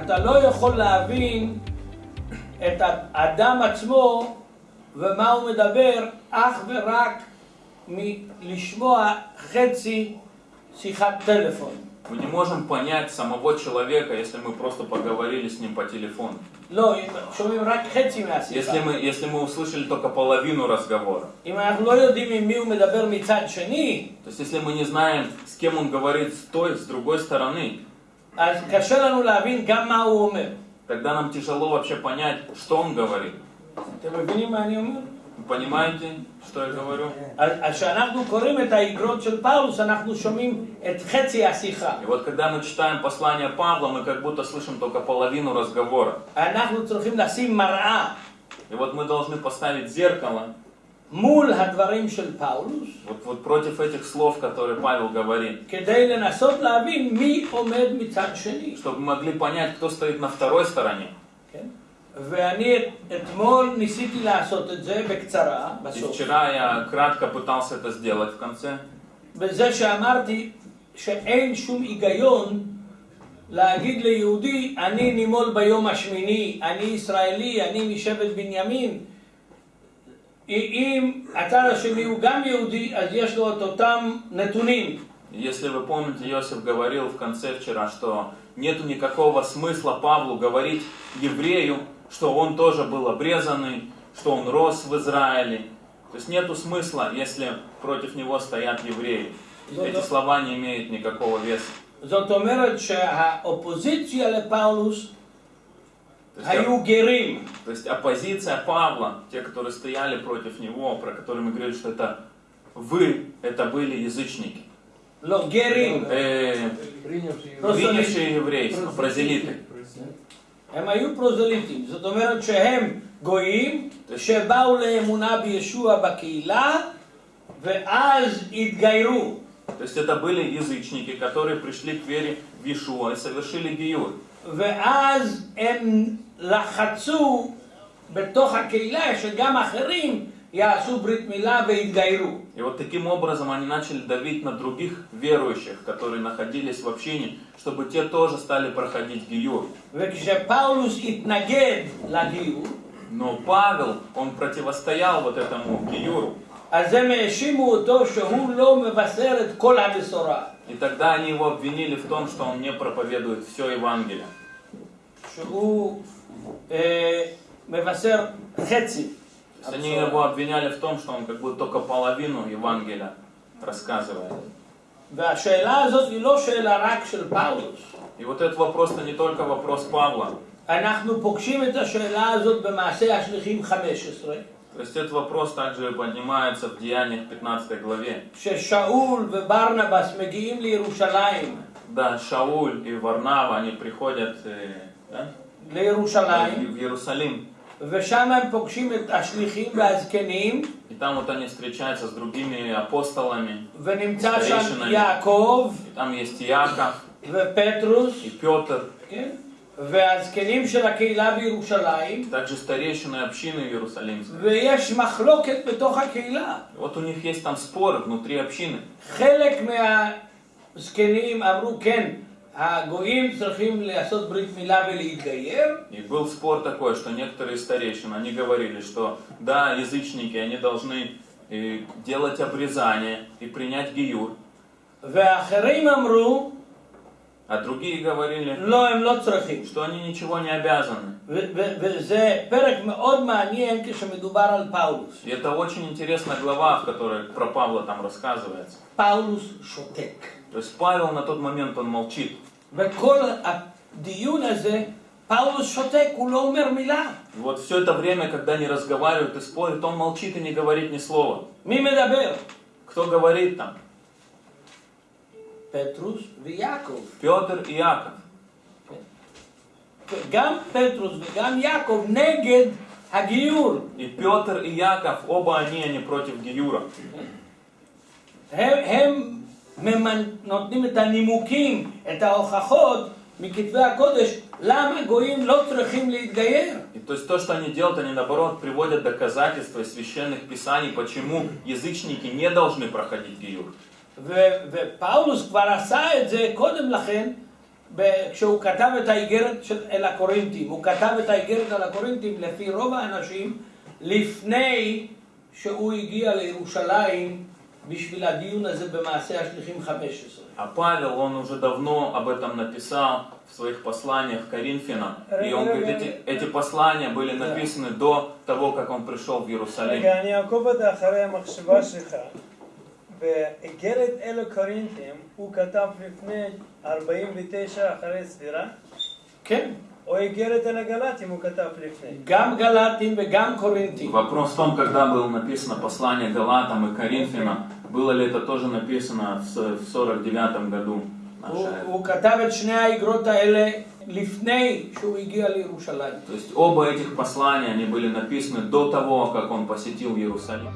אתה לא יכול להבין את האדם עצמו ומה הוא מדבר אך ורק מלשמוע חצי שיחת טלפון. Мы не можем понять самого человека, если мы просто поговорили с ним по телефону. לא, אם שומעים רק חצי מהשיחה. Если мы, если мы услышали только половину разговора. אם אנחנו לא יודעים עם מי הוא מדבר מצד שני, То есть если мы не знаем, с кем он говорит с той, с другой стороны, Тогда нам тяжело вообще понять, что он говорит. Понимаете, что я говорю? И вот когда мы читаем послание Павла, мы как будто слышим только половину разговора. И вот мы должны поставить зеркало. מול הדברים של פאולוס, вот, вот против этих слов, которые Павел говорит, כדי לנסות להבין מי עומד מצד שני. чтобы мы могли понять, кто стоит на второй стороне. כן? ואני אתמול ניסיתי לעשות את זה בקצרה, И בסוף, вчера я кратко пытался это сделать в конце. בזה שאמרתי שאין שום היגיון להגיד ליהודי, אני נימול ביום השמיני, אני ישראלי, אני משבט בנימין. אם הצד השני הוא גם יהודי, אז יש לו את אותם נתונים. Если вы помните, Иосиф говорил в конце вчера, что нету никакого смысла Павлу говорить еврею, что он тоже был обрезанный, что он рос в Израиле. То есть нету смысла, если против него стоят евреи. Эти слова не имеют никакого веса. זאת אומרת שהאופוזיציה לפאולוס То есть, היו גרים. то есть оппозиция Павла, те, которые стояли против него, про которые мы говорили, что это вы, это были язычники. לא, גרים. Э, принявшие еврейство, прозелиты. הם היו פרוזליטים. זאת אומרת שהם גויים שבאו לאמונה בישוע בקהילה ואז התגיירו. То есть это были язычники, которые пришли к вере в Иешуа и совершили гиюр. ואז הם לחצו בתוך הקהילה שגם אחרים יעשו ברית מילה ויתגיירו. И вот таким образом они начали давить на других верующих, которые находились в общине, чтобы те тоже стали проходить гиюр. וכשפאולוס התנגד לגיור, Но Павел, он противостоял вот этому гиюру. אז הם האשימו אותו שהוא לא מבשר את כל הבשורה. И тогда они его обвинили в том, что он не проповедует все Евангелие. Мевасер Хетси. Они его обвиняли в том, что он как бы только половину Евангелия рассказывает. И вот этот вопрос не только вопрос Павла. То есть этот вопрос также поднимается в Деяниях 15 главе. Да, Шауль и Варнава, они приходят... Э, да? לירושלים, в Иерусалим. ושם הם פוגשים את השליחים והזקנים, И там вот они встречаются с другими апостолами. ונמצא שם старейшинами. יעקב И там есть Иаков ופטרוס, и Петр, כן? והזקנים של הקהילה בירושלים, также старейшины общины Иерусалимской. ויש מחלוקת בתוך הקהילה. И Вот у них есть там споры внутри общины. חלק מהזקנים אמרו כן, И был спор такой, что некоторые старейшины, они говорили, что да, язычники, они должны э, делать обрезание и принять гиюр. А другие говорили, что они ничего не обязаны. И это очень интересная глава, в которой про Павла там рассказывается. То есть Павел на тот момент он молчит. וכל הדיון הזה, פאולוס שותק, הוא לא אומר מילה. И вот все это время, когда они разговаривают и спорят, он молчит и не говорит ни слова. מי מדבר? Кто говорит там? פטרוס ויעקב. Петр и Яков. גם פטרוס וגם יעקב נגד הגיור. И Петр и Яков, оба они, они против Гиюра. הם, הם ממנ... נותנים את הנימוקים, את ההוכחות מכתבי הקודש, למה גויים לא צריכים להתגייר. И то есть то, что они делают, они наоборот приводят доказательства из священных писаний, почему язычники не должны проходить Гиюр. ו- ופאולוס כבר עשה את זה קודם לכן ב- כשהוא כתב את האיגרת של, אל הקורינתים, הוא כתב את האיגרת על הקורינתים לפי רוב האנשים לפני שהוא הגיע לירושלים בשביל הדיון הזה במעשה השליחים 15. А Павел, он уже давно об этом написал в своих посланиях Коринфянам. И он говорит, эти, эти послания были написаны до того, как он пришел в Иерусалим. רגע, אני אעקוב אותה אחרי המחשבה שלך. באיגרת אלו קורינתים הוא כתב לפני 49 אחרי ספירה, כן, Гам Галатин и Гам Коринтин. Вопрос в том, когда было написано послание Галатам и Коринфянам, было ли это тоже написано в 49 году? То есть оба этих послания, они были написаны до того, как он посетил Иерусалим.